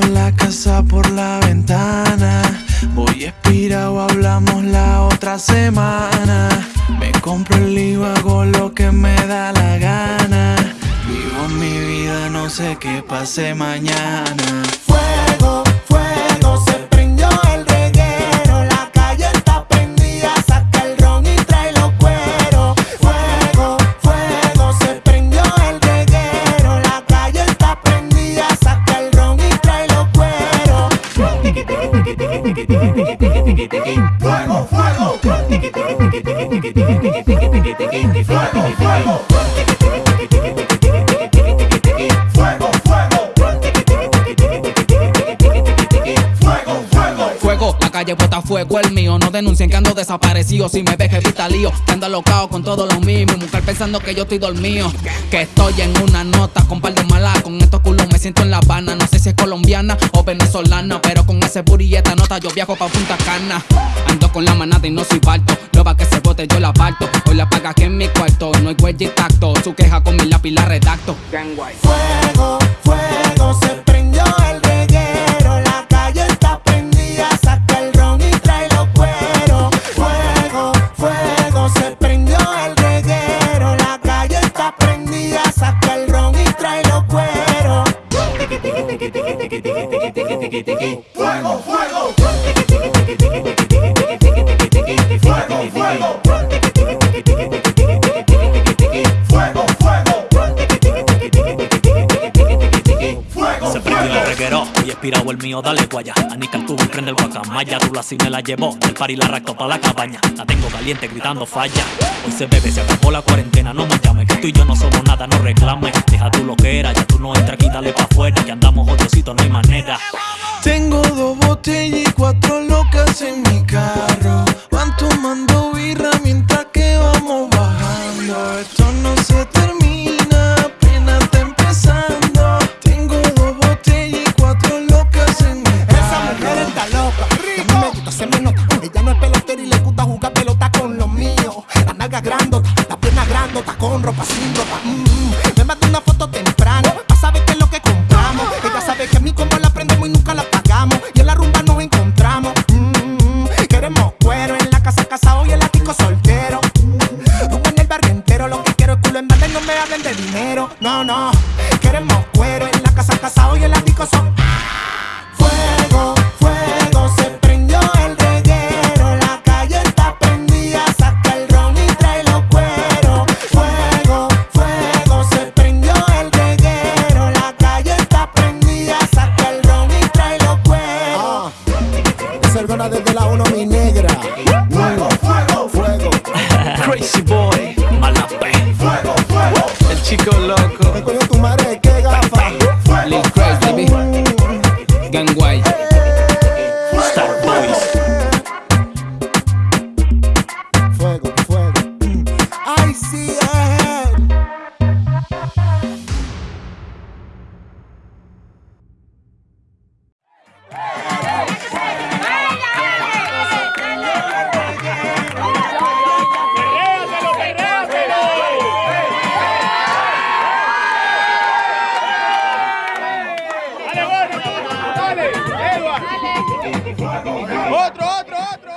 la casa por la ventana. Voy expirado, hablamos la otra semana. Me compro el libro, hago lo que me da la gana. Vivo mi vida, no sé qué pase mañana. Fuego, fuego. Fuego, fuego. Fuego, fuego. Fuego, fuego. Fuego, la calle bota fuego, el mío. No denuncien que ando desaparecido. Si me ves, evita lío. Que ando alocado con todo lo mismo. Mujer pensando que yo estoy dormido. Que estoy en una nota con siento en La Habana. No sé si es colombiana o venezolana. Pero con ese burilleta nota yo viajo pa' Punta Cana. Ando con la manada y no soy balto. No va que se bote, yo la parto. Hoy la paga que en mi cuarto. No hay huella y tacto. Su queja con mi lápiz la redacto. Fuego, Fuego, fuego. Fuego, fuego. Fuego, fuego. Se prendió el reguero y expirado el mío, dale guaya. Anica el tubo prende el guacamaya. Tú la me la llevó del par y la recto pa' la cabaña. La tengo caliente gritando falla. Hoy se bebe, se acabó la cuarentena. No me llames, que tú y yo no somos nada, no reclames. Deja tú lo que era, ya tú no entras aquí, dale pa' afuera. Que andamos odiositos, no hay manera. Botellas y cuatro locas en mi carro. Van tomando birra mientras que vamos bajando. Esto no se termina, apenas está empezando. Tengo dos botellas y cuatro locas en mi Esa mujer carro. está loca. Y a mí me gusta, se me nota. Ella no es pelotera y le gusta jugar pelota con los míos. La nalga grandota, la pierna grandota, con ropa sin ropa. Mm, Me mandó una foto temprano, Gangway. Otro, otro, otro.